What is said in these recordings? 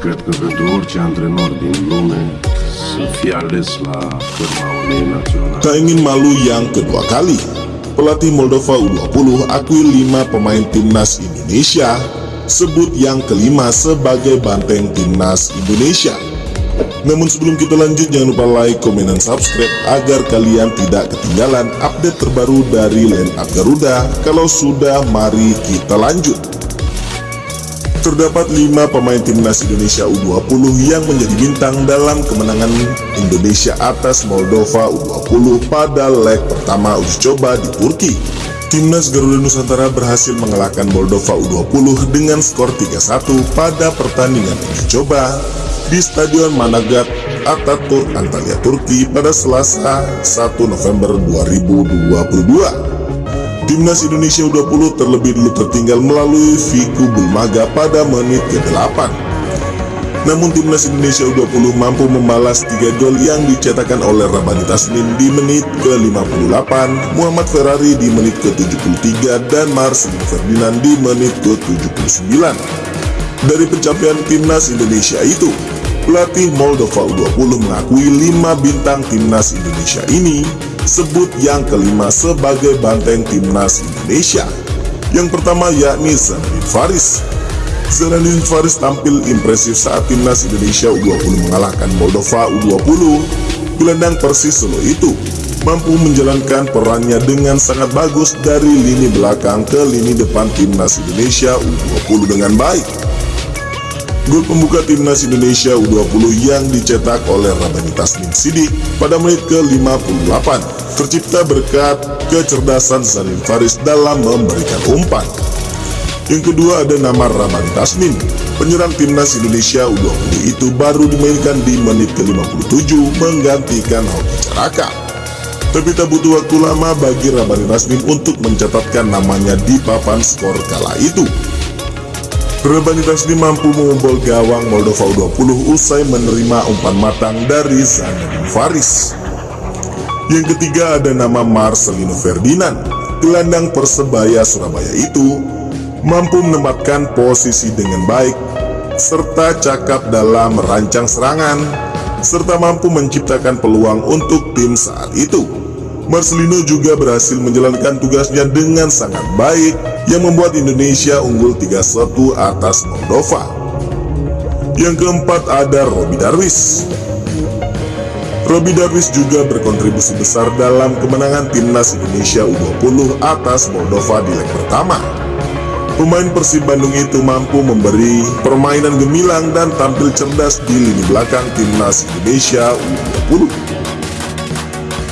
Cred că pentru orice antrenor din lume Tak ingin malu yang kedua kali. Pelatih Moldova U20 akui 5 pemain timnas Indonesia, sebut yang kelima sebagai banteng timnas Indonesia. Namun sebelum kita lanjut jangan lupa like, komen, dan subscribe agar kalian tidak ketinggalan update terbaru dari line Garuda. Kalau sudah, mari kita lanjut. Terdapat 5 pemain timnas Indonesia U20 yang menjadi bintang dalam kemenangan Indonesia atas Moldova U20 pada leg pertama uji coba di Turki. Timnas Garuda Nusantara berhasil mengalahkan Moldova U20 dengan skor 3-1 pada pertandingan uji coba di Stadion Manavgat Ataturk Antalya Turki pada Selasa 1 November 2022. Timnas Indonesia U20 terlebih dulu tertinggal melalui Viku Bulmaga pada menit ke-8. Namun Timnas Indonesia U20 mampu membalas 3 gol yang dicetakkan oleh Rabani Taslim di menit ke-58, Muhammad Ferrari di menit ke-73, dan Marcelino Ferdinand di menit ke-79. Dari pencapaian Timnas Indonesia itu, pelatih Moldova U20 mengakui 5 bintang Timnas Indonesia ini sebut yang kelima sebagai banteng timnas Indonesia. Yang pertama yakni Zainuddin Faris. Zainuddin Faris tampil impresif saat timnas Indonesia U20 mengalahkan Moldova U20. Gelandang Persis Solo itu mampu menjalankan perannya dengan sangat bagus dari lini belakang ke lini depan timnas Indonesia U20 dengan baik. Gol pembuka timnas Indonesia U20 yang dicetak oleh Rabani Taslim Sidik pada menit ke-58 tercipta berkat kecerdasan Zanin Faris dalam memberikan umpan. Yang kedua ada nama Rabani Taslim. Penyerang timnas Indonesia U20 itu baru dimainkan di menit ke-57 menggantikan Hoki Caraka. Tapi tak butuh waktu lama bagi Rabani Taslim untuk mencatatkan namanya di papan skor kala itu. Rabani Taslim mampu membobol gawang Moldova U20 usai menerima umpan matang dari Zainuddin Faris. Yang ketiga ada nama Marcelino Ferdinand. Gelandang Persebaya Surabaya itu mampu menempatkan posisi dengan baik serta cakap dalam merancang serangan serta mampu menciptakan peluang untuk tim saat itu. Marcelino juga berhasil menjalankan tugasnya dengan sangat baik yang membuat Indonesia unggul 3-1 atas Moldova. Yang keempat ada Robi Darwis. Robi Darwis juga berkontribusi besar dalam kemenangan timnas Indonesia U20 atas Moldova di leg pertama. Pemain Persib Bandung itu mampu memberi permainan gemilang dan tampil cerdas di lini belakang timnas Indonesia U20.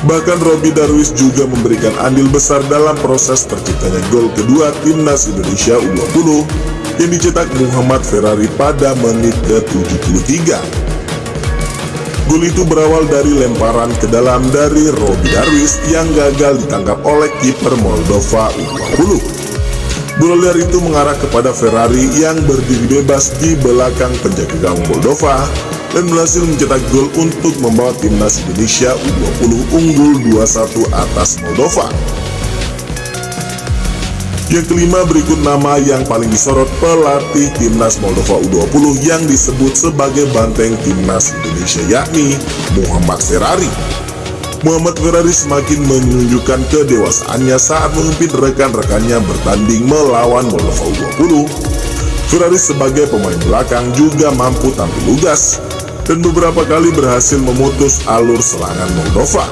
Bahkan Robi Darwis juga memberikan andil besar dalam proses terciptanya gol kedua timnas Indonesia U20 yang dicetak Muhammad Ferrari pada menit ke-73. Gol itu berawal dari lemparan ke dalam dari Robi Darwis yang gagal ditangkap oleh kiper Moldova U20. Bola itu mengarah kepada Ferrari yang berdiri bebas di belakang penjaga gawang Moldova dan berhasil mencetak gol untuk membawa timnas Indonesia U20 unggul 2-1 atas Moldova. Yang kelima berikut nama yang paling disorot pelatih timnas Moldova U20 yang disebut sebagai banteng timnas Indonesia yakni Muhammad Ferrari. Muhammad Ferrari semakin menunjukkan kedewasaannya saat memimpin rekan-rekannya bertanding melawan Moldova U20. Ferrari sebagai pemain belakang juga mampu tampil lugas dan beberapa kali berhasil memutus alur serangan Moldova.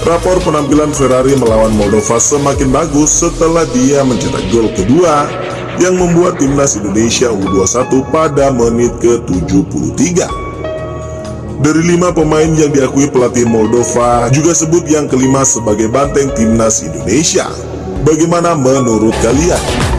Rapor penampilan Ferrari melawan Moldova semakin bagus setelah dia mencetak gol kedua yang membuat timnas Indonesia U21 pada menit ke-73. Dari lima pemain yang diakui pelatih Moldova juga sebut yang kelima sebagai banteng timnas Indonesia. Bagaimana menurut kalian?